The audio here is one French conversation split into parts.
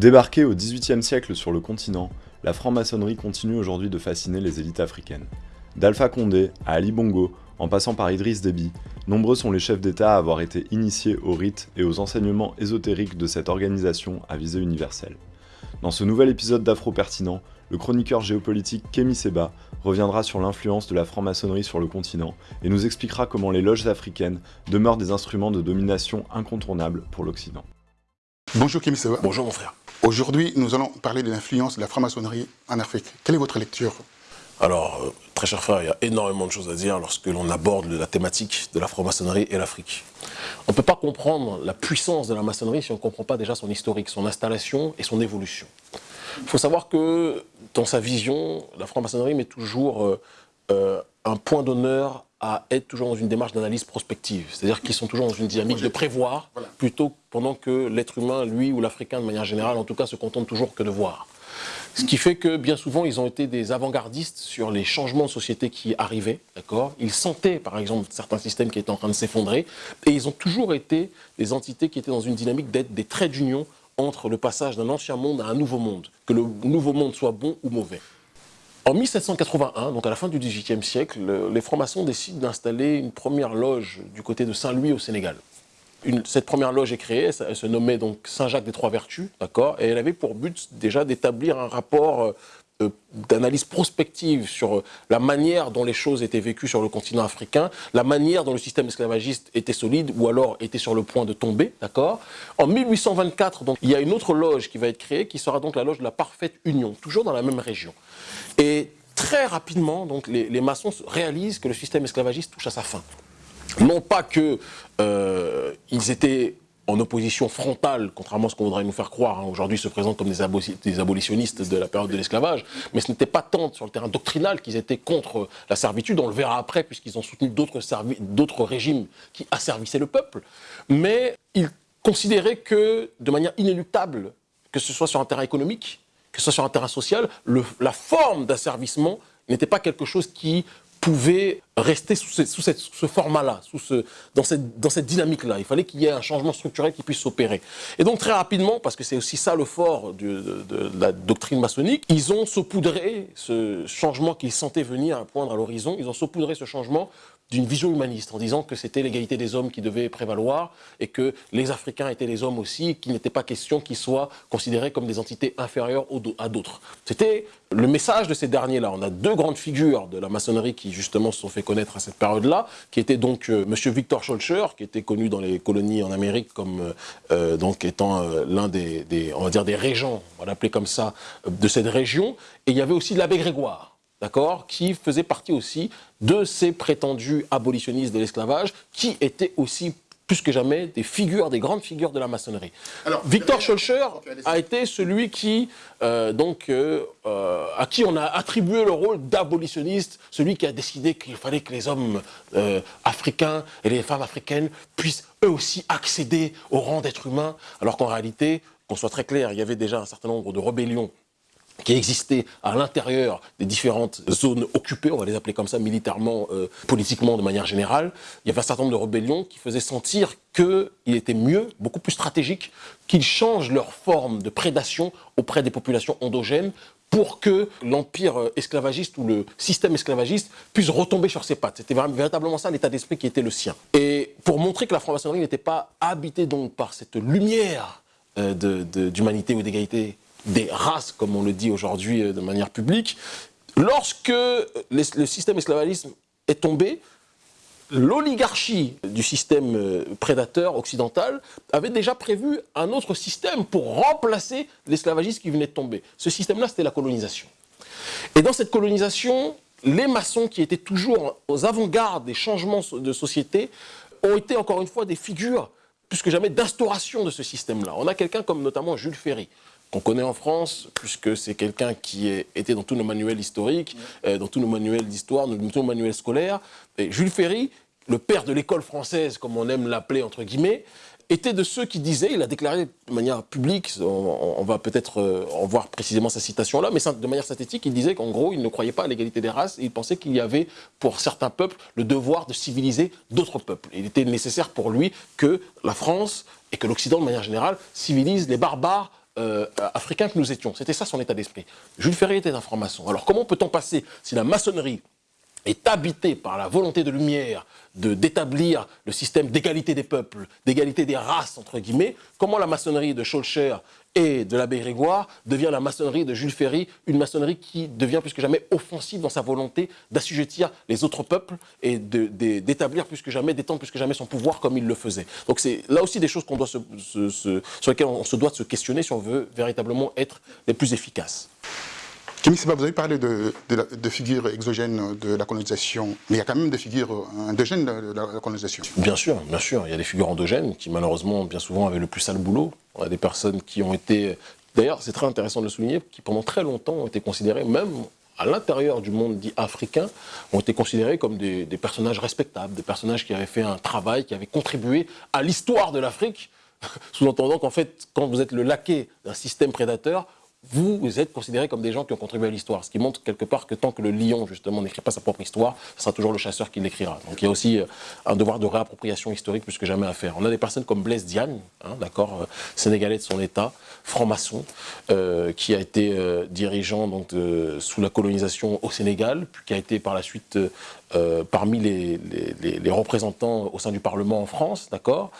Débarquée au XVIIIe siècle sur le continent, la franc-maçonnerie continue aujourd'hui de fasciner les élites africaines. D'Alpha Condé à Ali Bongo, en passant par Idriss Déby, nombreux sont les chefs d'État à avoir été initiés aux rites et aux enseignements ésotériques de cette organisation à visée universelle. Dans ce nouvel épisode d'Afro Pertinent, le chroniqueur géopolitique Kémy Seba reviendra sur l'influence de la franc-maçonnerie sur le continent et nous expliquera comment les loges africaines demeurent des instruments de domination incontournables pour l'Occident. Bonjour Kémy Seba. Bonjour mon frère. Aujourd'hui, nous allons parler de l'influence de la franc-maçonnerie en Afrique. Quelle est votre lecture? Alors, euh, très cher frère, il y a énormément de choses à dire lorsque l'on aborde la thématique de la franc-maçonnerie et l'Afrique. On ne peut pas comprendre la puissance de la maçonnerie si on ne comprend pas déjà son historique, son installation et son évolution. Il faut savoir que dans sa vision, la franc-maçonnerie met toujours euh, euh, un point d'honneur à être toujours dans une démarche d'analyse prospective. C'est-à-dire qu'ils sont toujours dans une dynamique de prévoir, plutôt pendant que l'être humain, lui ou l'Africain de manière générale, en tout cas, se contente toujours que de voir. Ce qui fait que bien souvent, ils ont été des avant-gardistes sur les changements de société qui arrivaient, d'accord? Ils sentaient, par exemple, certains systèmes qui étaient en train de s'effondrer, et ils ont toujours été des entités qui étaient dans une dynamique d'être des traits d'union entre le passage d'un ancien monde à un nouveau monde, que le nouveau monde soit bon ou mauvais. En 1781, donc à la fin du XVIIIe siècle, les francs-maçons décident d'installer une première loge du côté de Saint-Louis au Sénégal. cette première loge est créée, elle se nommait donc Saint-Jacques des Trois Vertus, d'accord, et elle avait pour but déjà d'établir un rapport euh, d'analyse prospective sur euh, la manière dont les choses étaient vécues sur le continent africain, la manière dont le système esclavagiste était solide ou alors était sur le point de tomber, d'accord? En 1824, donc, il y a une autre loge qui va être créée, qui sera donc la loge de la parfaite union, toujours dans la même région. Et très rapidement, donc, les, maçons réalisent que le système esclavagiste touche à sa fin. Non pas qu'ils euh, étaient en opposition frontale, contrairement à ce qu'on voudrait nous faire croire, hein, aujourd'hui se présentent comme des, abolitionnistes de la période de l'esclavage, mais ce n'était pas tant sur le terrain doctrinal qu'ils étaient contre la servitude, on le verra après, puisqu'ils ont soutenu d'autres régimes qui asservissaient le peuple, mais ils considéraient que, de manière inéluctable, que ce soit sur un terrain économique, que ce soit sur un terrain social, la forme d'asservissement n'était pas quelque chose qui pouvait rester sous, ce, format-là, ce, dans cette, dans cette dynamique-là. Il fallait qu'il y ait un changement structurel qui puisse s'opérer. Et donc très rapidement, parce que c'est aussi ça le fort de, la doctrine maçonnique, ils ont saupoudré ce changement qu'ils sentaient venir à poindre à l'horizon, ils ont saupoudré ce changement d'une vision humaniste, en disant que c'était l'égalité des hommes qui devait prévaloir et que les Africains étaient les hommes aussi, qu'il n'était pas question qu'ils soient considérés comme des entités inférieures à d'autres. C'était le message de ces derniers-là. On a deux grandes figures de la maçonnerie qui justement se sont fait connaître à cette période-là, qui étaient donc euh, M. Victor Scholcher, qui était connu dans les colonies en Amérique comme euh, euh, donc étant l'un des, des, on va dire des régents, on va l'appeler comme ça, de cette région, et il y avait aussi l'abbé Grégoire d'accord, qui faisait partie aussi de ces prétendus abolitionnistes de l'esclavage, qui étaient aussi plus que jamais des figures, des grandes figures de la maçonnerie. Alors, Victor Scholcher a été celui qui, euh, donc, euh, euh, à qui on a attribué le rôle d'abolitionniste, celui qui a décidé qu'il fallait que les hommes africains et les femmes africaines puissent eux aussi accéder au rang d'être humain, alors qu'en réalité, qu'on soit très clair, il y avait déjà un certain nombre de rébellions qui existait à l'intérieur des différentes zones occupées, on va les appeler comme ça militairement, euh, politiquement de manière générale, il y avait un certain nombre de rébellions qui faisaient sentir qu'il était mieux, beaucoup plus stratégique, qu'ils changent leur forme de prédation auprès des populations endogènes pour que l'empire euh, esclavagiste ou le système esclavagiste puisse retomber sur ses pattes. C'était véritablement ça l'état d'esprit qui était le sien. Et pour montrer que la franc-maçonnerie n'était pas habitée donc par cette lumière euh, d'humanité ou d'égalité des races, comme on le dit aujourd'hui euh, de manière publique, lorsque le système esclavagiste est tombé, l'oligarchie du système euh, prédateur occidental avait déjà prévu un autre système pour remplacer l'esclavagisme qui venait de tomber. Ce système-là, c'était la colonisation. Et dans cette colonisation, les maçons qui étaient toujours aux avant-gardes des changements de société ont été encore une fois des figures plus que jamais d'instauration de ce système-là. On a quelqu'un comme notamment Jules Ferry, qu'on connaît en France, puisque c'est quelqu'un qui était dans tous nos manuels historiques, euh, dans tous nos manuels d'histoire, dans tous nos manuels scolaires. Et Jules Ferry, le père de l'école française, comme on aime l'appeler entre guillemets, était de ceux qui disaient, il a déclaré de manière publique, on, va peut-être euh, en voir précisément sa citation là, mais de manière synthétique, il disait qu'en gros, il ne croyait pas à l'égalité des races, et il pensait qu'il y avait, pour certains peuples, le devoir de civiliser d'autres peuples. il était nécessaire pour lui que la France, et que l'Occident de manière générale, civilise les barbares euh, africains que nous étions. C'était ça son état d'esprit. Jules Ferry était un franc-maçon. Alors comment peut-on passer, si la maçonnerie est habitée par la volonté de lumière d'établir le système d'égalité des peuples, d'égalité des races, entre guillemets, comment la maçonnerie de Schulcher et de l'abbé Grégoire devient la maçonnerie de Jules Ferry, une maçonnerie qui devient plus que jamais offensive dans sa volonté d'assujettir les autres peuples et d'établir plus que jamais, d'étendre plus que jamais son pouvoir comme il le faisait. Donc c'est là aussi des choses doit sur lesquelles on se doit de se questionner si on veut véritablement être les plus efficaces. Kémy Seba, vous avez parlé de, figures exogènes de la colonisation, mais il y a quand même des figures endogènes de la colonisation. Bien sûr, bien sûr. Il y a des figures endogènes qui, malheureusement, bien souvent, avaient le plus sale boulot. On a des personnes qui ont été... D'ailleurs, c'est très intéressant de le souligner, qui pendant très longtemps ont été considérées, même à l'intérieur du monde dit africain, ont été considérés comme des, des personnages respectables, des personnages qui avaient fait un travail, qui avaient contribué à l'histoire de l'Afrique, sous-entendant qu'en fait, quand vous êtes le laquais d'un système prédateur, vous, êtes considérés comme des gens qui ont contribué à l'histoire. Ce qui montre quelque part que tant que le lion, justement, n'écrit pas sa propre histoire, ce sera toujours le chasseur qui l'écrira. Donc il y a aussi euh, un devoir de réappropriation historique plus que jamais à faire. On a des personnes comme Blaise Diagne, hein, d'accord, euh, sénégalais de son état, franc-maçon, euh, qui a été dirigeant donc, sous la colonisation au Sénégal, puis qui a été par la suite parmi les, les, représentants au sein du Parlement en France, d'accord,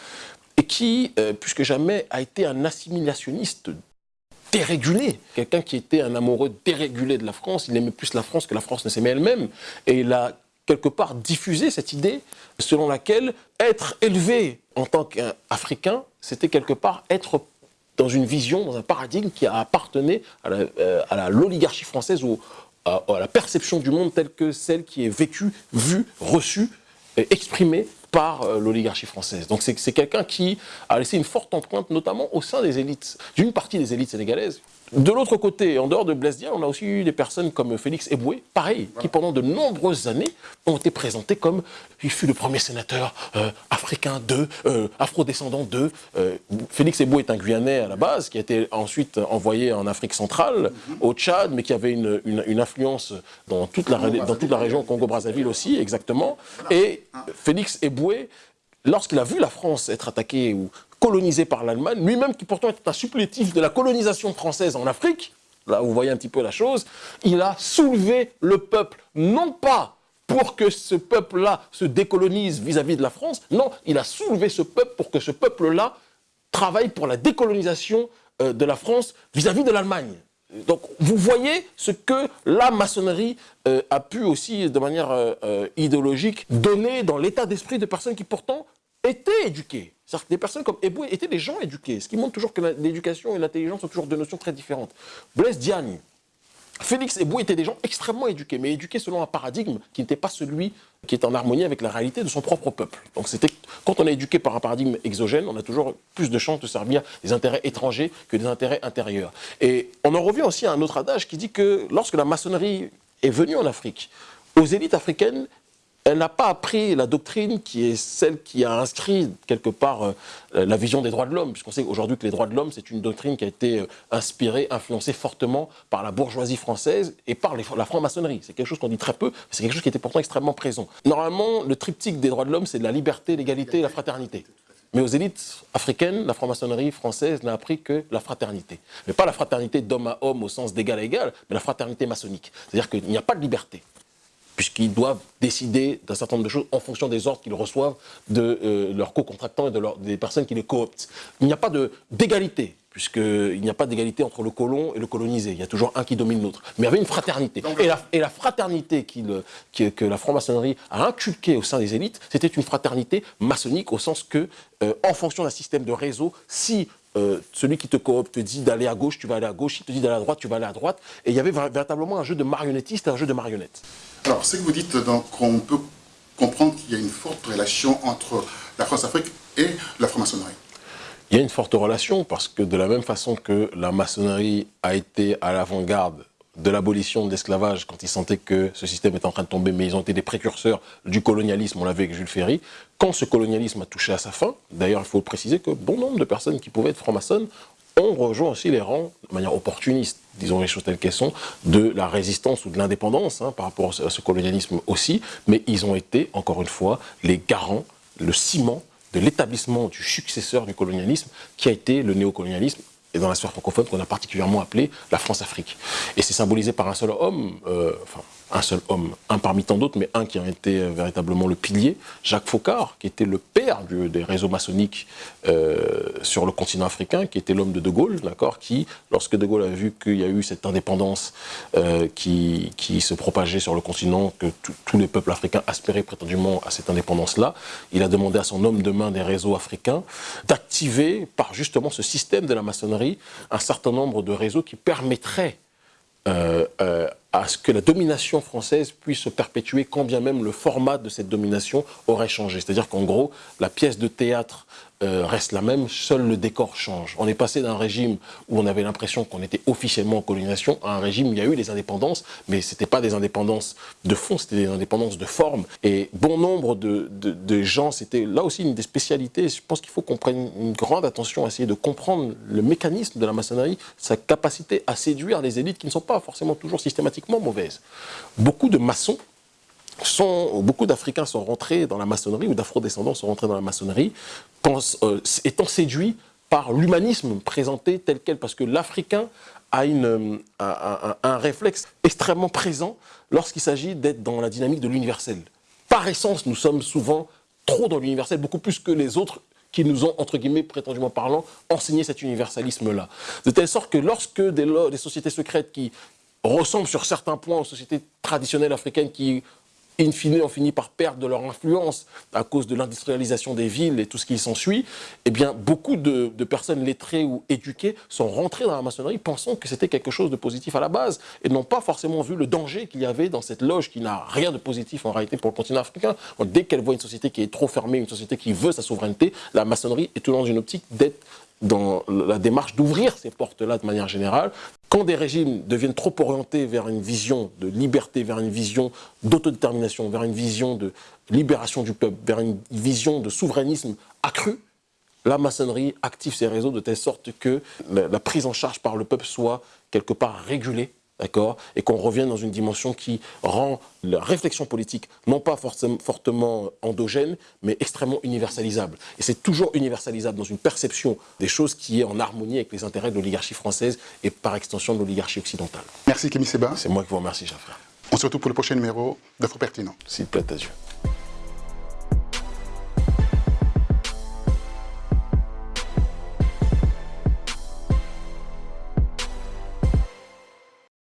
et qui, plus que jamais, a été un assimilationniste dérégulé. Quelqu'un qui était un amoureux dérégulé de la France, il aimait plus la France que la France ne s'aimait elle-même. Et il a quelque part diffusé cette idée selon laquelle être élevé en tant qu'Africain, c'était quelque part être dans une vision, dans un paradigme qui appartenait à l'oligarchie française ou à, à, la perception du monde telle que celle qui est vécue, vue, reçue, exprimée par euh, l'oligarchie française. Donc c'est quelqu'un qui a laissé une forte empreinte, notamment au sein des élites, d'une partie des élites sénégalaises, de l'autre côté, en dehors de Blaise on a aussi eu des personnes comme Félix Eboué, pareil, qui pendant de nombreuses années ont été présentés comme il fut le premier sénateur euh, africain de, euh, afro-descendant de. Euh, Félix Eboué est un Guyanais à la base, qui a été ensuite envoyé en Afrique centrale, mhm. au Tchad, mais qui avait une, une, influence dans toute la, dans toute la région Congo-Brazzaville aussi, exactement. Et Félix Eboué, lorsqu'il a vu la France être attaquée ou colonisé par l'Allemagne, lui-même qui pourtant était un supplétif de la colonisation française en Afrique, là vous voyez un petit peu la chose, il a soulevé le peuple, non pas pour que ce peuple-là se décolonise vis-à-vis de la France, non, il a soulevé ce peuple pour que ce peuple-là travaille pour la décolonisation euh, de la France vis-à-vis de l'Allemagne. Donc vous voyez ce que la maçonnerie euh, a pu aussi, de manière euh, idéologique, donner dans l'état d'esprit de personnes qui pourtant étaient éduquées. C'est-à-dire que des personnes comme Eboué étaient des gens éduqués, ce qui montre toujours que l'éducation et l'intelligence sont toujours deux notions très différentes. Blaise Diagne, Félix Eboué étaient des gens extrêmement éduqués, mais éduqués selon un paradigme qui n'était pas celui qui est en harmonie avec la réalité de son propre peuple. Donc c'était quand on est éduqué par un paradigme exogène, on a toujours plus de chances de servir des intérêts étrangers que des intérêts intérieurs. Et on en revient aussi à un autre adage qui dit que lorsque la maçonnerie est venue en Afrique, aux élites africaines, elle n'a pas appris la doctrine qui est celle qui a inscrit quelque part euh, la vision des droits de l'homme, puisqu'on sait aujourd'hui que les droits de l'homme, c'est une doctrine qui a été euh, inspirée, influencée fortement par la bourgeoisie française et par la franc-maçonnerie. C'est quelque chose qu'on dit très peu, mais c'est quelque chose qui était pourtant extrêmement présent. Normalement, le triptyque des droits de l'homme, c'est la liberté, l'égalité et la fraternité. Mais aux élites africaines, la franc-maçonnerie française n'a appris que la fraternité. Mais pas la fraternité d'homme à homme au sens d'égal à égal, mais la fraternité maçonnique. C'est-à-dire qu'il n'y a pas de liberté puisqu'ils doivent décider d'un certain nombre de choses en fonction des ordres qu'ils reçoivent de euh, leurs co-contractants et de des personnes qui les cooptent. Il n'y a pas d'égalité, puisqu'il n'y a pas d'égalité entre le colon et le colonisé. Il y a toujours un qui domine l'autre. Mais il y avait une fraternité. Et la, et la fraternité que la franc-maçonnerie a inculquée au sein des élites, c'était une fraternité maçonnique au sens que, euh, en fonction d'un système de réseau, si euh, celui qui te coopte te dit d'aller à gauche, tu vas aller à gauche, s'il te dit d'aller à droite, tu vas aller à droite. Et il y avait véritablement un jeu de marionnettiste et un jeu de marionnettes. Alors, ce que vous dites, donc, on peut comprendre qu'il y a une forte relation entre la France-Afrique et la franc-maçonnerie. Il y a une forte relation parce que de la même façon que la maçonnerie a été à l'avant-garde de l'abolition de l'esclavage quand ils sentaient que ce système était en train de tomber, mais ils ont été des précurseurs du colonialisme, on l'avait avec Jules Ferry. Quand ce colonialisme a touché à sa fin, d'ailleurs il faut préciser que bon nombre de personnes qui pouvaient être francs-maçonnes ont rejoint aussi les rangs de manière opportuniste, disons les choses telles qu'elles sont, de la résistance ou de l'indépendance hein, par rapport à ce colonialisme aussi, mais ils ont été, encore une fois, les garants, le ciment de l'établissement du successeur du colonialisme qui a été le néocolonialisme et dans la sphère francophone qu'on a particulièrement appelé la France-Afrique. Et c'est symbolisé par un seul homme, euh, enfin un seul homme, un parmi tant d'autres, mais un qui a été euh, véritablement le pilier, Jacques Faucard, qui était le père des réseaux maçonniques euh, sur le continent africain, qui était l'homme de De Gaulle, d'accord, qui, lorsque De Gaulle a vu qu'il y a eu cette indépendance euh, qui, qui, se propageait sur le continent, que tous les peuples africains aspiraient prétendument à cette indépendance-là, il a demandé à son homme de main des réseaux africains d'activer, par justement ce système de la maçonnerie, un certain nombre de réseaux qui permettraient à ce que la domination française puisse se perpétuer quand bien même le format de cette domination aurait changé. C'est-à-dire qu'en gros, la pièce de théâtre euh, reste la même, seul le décor change. On est passé d'un régime où on avait l'impression qu'on était officiellement en colonisation à un régime où il y a eu des indépendances, mais ce n'était pas des indépendances de fond, c'était des indépendances de forme. Et bon nombre de, de, gens, c'était là aussi une des spécialités. Je pense qu'il faut qu'on prenne une grande attention à essayer de comprendre le mécanisme de la maçonnerie, sa capacité à séduire les élites qui ne sont pas forcément toujours systématiquement mauvaises. Beaucoup de maçons sont, beaucoup d'Africains sont rentrés dans la maçonnerie, ou d'Afro-descendants sont rentrés dans la maçonnerie, euh, étant séduits par l'humanisme présenté tel quel, parce que l'Africain a une, un, réflexe extrêmement présent lorsqu'il s'agit d'être dans la dynamique de l'universel. Par essence, nous sommes souvent trop dans l'universel, beaucoup plus que les autres qui nous ont, entre guillemets, prétendument parlant, enseigné cet universalisme-là. De telle sorte que lorsque des, des sociétés secrètes qui ressemblent sur certains points aux sociétés traditionnelles africaines qui in fine, on finit par perdre de leur influence à cause de l'industrialisation des villes et tout ce qui s'ensuit, eh bien, beaucoup de, personnes lettrées ou éduquées sont rentrées dans la maçonnerie pensant que c'était quelque chose de positif à la base et n'ont pas forcément vu le danger qu'il y avait dans cette loge qui n'a rien de positif en réalité pour le continent africain. dès qu'elle voit une société qui est trop fermée, une société qui veut sa souveraineté, la maçonnerie est toujours dans une optique d'être dans la démarche d'ouvrir ces portes-là de manière générale. Quand des régimes deviennent trop orientés vers une vision de liberté, vers une vision d'autodétermination, vers une vision de libération du peuple, vers une vision de souverainisme accru, la maçonnerie active ses réseaux de telle sorte que la prise en charge par le peuple soit quelque part régulée d'accord Et qu'on revienne dans une dimension qui rend la réflexion politique non pas fortement endogène, mais extrêmement universalisable. Et c'est toujours universalisable dans une perception des choses qui est en harmonie avec les intérêts de l'oligarchie française et par extension de l'oligarchie occidentale. Merci Kémy Seba. C'est moi qui vous remercie, cher frère. On se retrouve pour le prochain numéro d'Afro Pertinent. S'il plaît à Dieu.